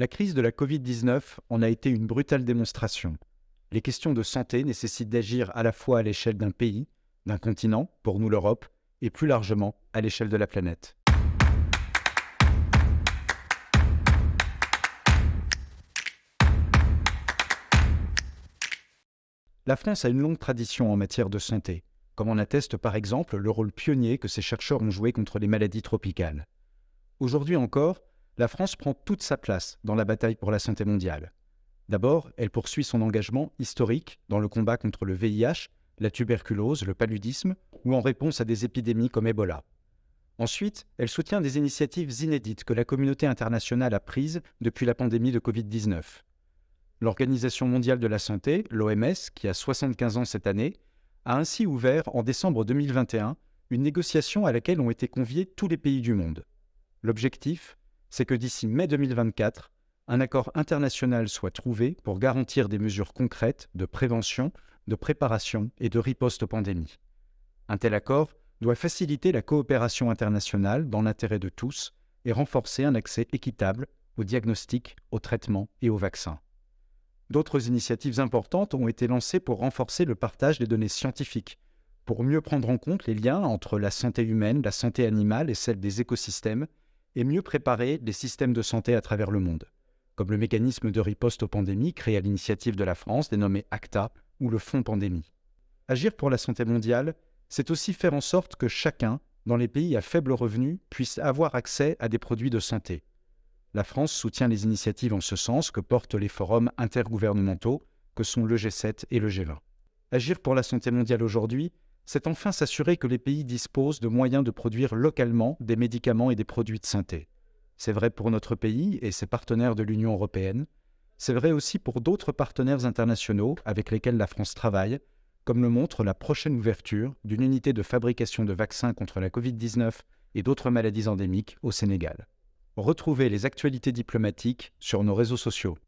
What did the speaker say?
La crise de la Covid-19 en a été une brutale démonstration. Les questions de santé nécessitent d'agir à la fois à l'échelle d'un pays, d'un continent, pour nous l'Europe, et plus largement à l'échelle de la planète. La France a une longue tradition en matière de santé, comme en atteste par exemple le rôle pionnier que ses chercheurs ont joué contre les maladies tropicales. Aujourd'hui encore, la France prend toute sa place dans la bataille pour la santé mondiale. D'abord, elle poursuit son engagement historique dans le combat contre le VIH, la tuberculose, le paludisme ou en réponse à des épidémies comme Ebola. Ensuite, elle soutient des initiatives inédites que la communauté internationale a prises depuis la pandémie de Covid-19. L'Organisation mondiale de la santé, l'OMS, qui a 75 ans cette année, a ainsi ouvert en décembre 2021 une négociation à laquelle ont été conviés tous les pays du monde. L'objectif c'est que d'ici mai 2024, un accord international soit trouvé pour garantir des mesures concrètes de prévention, de préparation et de riposte aux pandémies. Un tel accord doit faciliter la coopération internationale dans l'intérêt de tous et renforcer un accès équitable aux diagnostics, aux traitements et aux vaccins. D'autres initiatives importantes ont été lancées pour renforcer le partage des données scientifiques, pour mieux prendre en compte les liens entre la santé humaine, la santé animale et celle des écosystèmes, et mieux préparer les systèmes de santé à travers le monde, comme le mécanisme de riposte aux pandémies créé à l'initiative de la France, dénommé ACTA, ou le Fonds pandémie. Agir pour la santé mondiale, c'est aussi faire en sorte que chacun, dans les pays à faible revenu, puisse avoir accès à des produits de santé. La France soutient les initiatives en ce sens que portent les forums intergouvernementaux que sont le G7 et le G20. Agir pour la santé mondiale aujourd'hui, c'est enfin s'assurer que les pays disposent de moyens de produire localement des médicaments et des produits de santé. C'est vrai pour notre pays et ses partenaires de l'Union européenne. C'est vrai aussi pour d'autres partenaires internationaux avec lesquels la France travaille, comme le montre la prochaine ouverture d'une unité de fabrication de vaccins contre la Covid-19 et d'autres maladies endémiques au Sénégal. Retrouvez les actualités diplomatiques sur nos réseaux sociaux.